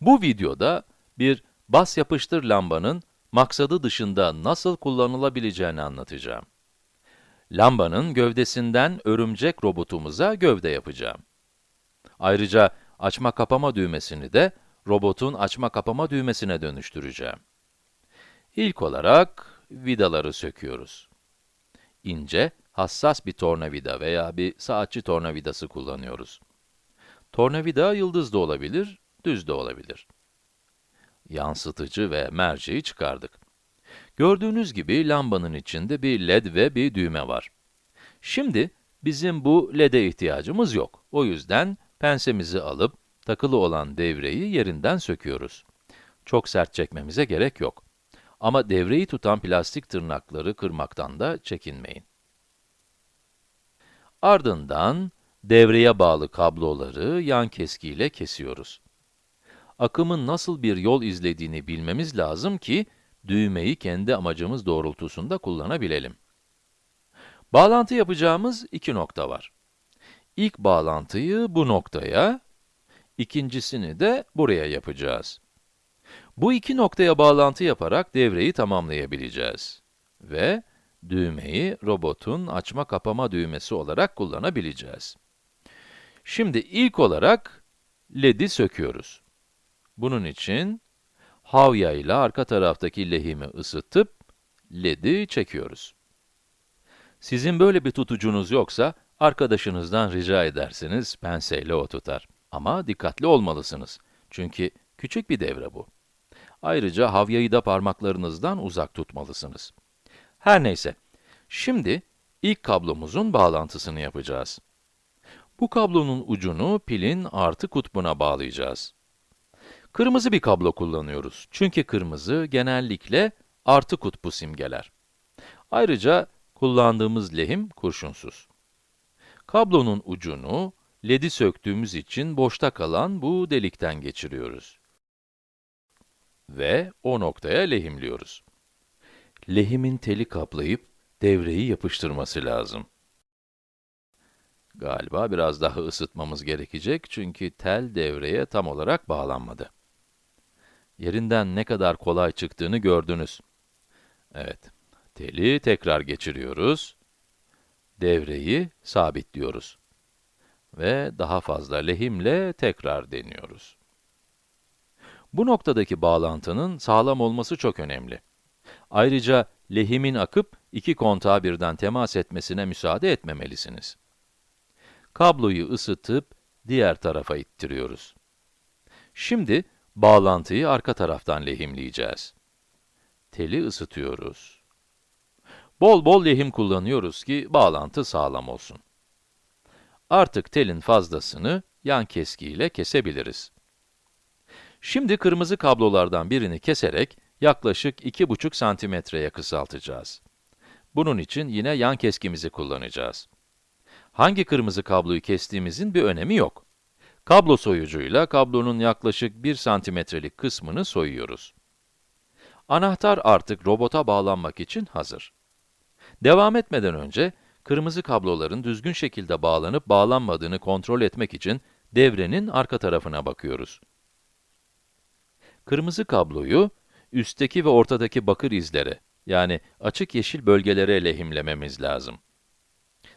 Bu videoda bir bas yapıştır lambanın maksadı dışında nasıl kullanılabileceğini anlatacağım. Lambanın gövdesinden örümcek robotumuza gövde yapacağım. Ayrıca açma kapama düğmesini de robotun açma kapama düğmesine dönüştüreceğim. İlk olarak vidaları söküyoruz. İnce, hassas bir tornavida veya bir saatçi tornavidası kullanıyoruz. Tornavida yıldız da olabilir, düz de olabilir. Yansıtıcı ve merceği çıkardık. Gördüğünüz gibi lambanın içinde bir led ve bir düğme var. Şimdi bizim bu led'e ihtiyacımız yok. O yüzden pensemizi alıp takılı olan devreyi yerinden söküyoruz. Çok sert çekmemize gerek yok. Ama devreyi tutan plastik tırnakları kırmaktan da çekinmeyin. Ardından devreye bağlı kabloları yan keskiyle kesiyoruz. Akımın nasıl bir yol izlediğini bilmemiz lazım ki, düğmeyi kendi amacımız doğrultusunda kullanabilelim. Bağlantı yapacağımız iki nokta var. İlk bağlantıyı bu noktaya, ikincisini de buraya yapacağız. Bu iki noktaya bağlantı yaparak devreyi tamamlayabileceğiz. Ve düğmeyi robotun açma kapama düğmesi olarak kullanabileceğiz. Şimdi ilk olarak led'i söküyoruz. Bunun için havya ile arka taraftaki lehimi ısıtıp led'i çekiyoruz. Sizin böyle bir tutucunuz yoksa, arkadaşınızdan rica edersiniz, penseyle o tutar. Ama dikkatli olmalısınız. Çünkü küçük bir devre bu. Ayrıca havyayı da parmaklarınızdan uzak tutmalısınız. Her neyse, şimdi ilk kablomuzun bağlantısını yapacağız. Bu kablonun ucunu pilin artı kutbuna bağlayacağız. Kırmızı bir kablo kullanıyoruz. Çünkü kırmızı genellikle artı kutbu simgeler. Ayrıca kullandığımız lehim kurşunsuz. Kablonun ucunu, led'i söktüğümüz için boşta kalan bu delikten geçiriyoruz. Ve o noktaya lehimliyoruz. Lehimin teli kaplayıp devreyi yapıştırması lazım. Galiba biraz daha ısıtmamız gerekecek çünkü tel devreye tam olarak bağlanmadı. Yerinden ne kadar kolay çıktığını gördünüz. Evet, teli tekrar geçiriyoruz. Devreyi sabitliyoruz. Ve daha fazla lehimle tekrar deniyoruz. Bu noktadaki bağlantının sağlam olması çok önemli. Ayrıca lehimin akıp iki kontağa birden temas etmesine müsaade etmemelisiniz. Kabloyu ısıtıp diğer tarafa ittiriyoruz. Şimdi bağlantıyı arka taraftan lehimleyeceğiz. Teli ısıtıyoruz. Bol bol lehim kullanıyoruz ki bağlantı sağlam olsun. Artık telin fazlasını yan keskiyle kesebiliriz. Şimdi kırmızı kablolardan birini keserek yaklaşık 2,5 santimetreye kısaltacağız. Bunun için yine yan keskimizi kullanacağız. Hangi kırmızı kabloyu kestiğimizin bir önemi yok. Kablo soyucuyla kablonun yaklaşık 1 santimetrelik kısmını soyuyoruz. Anahtar artık robota bağlanmak için hazır. Devam etmeden önce, kırmızı kabloların düzgün şekilde bağlanıp bağlanmadığını kontrol etmek için devrenin arka tarafına bakıyoruz. Kırmızı kabloyu, üstteki ve ortadaki bakır izlere, yani açık yeşil bölgelere lehimlememiz lazım.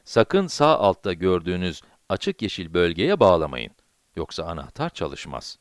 Sakın sağ altta gördüğünüz açık yeşil bölgeye bağlamayın. Yoksa anahtar çalışmaz.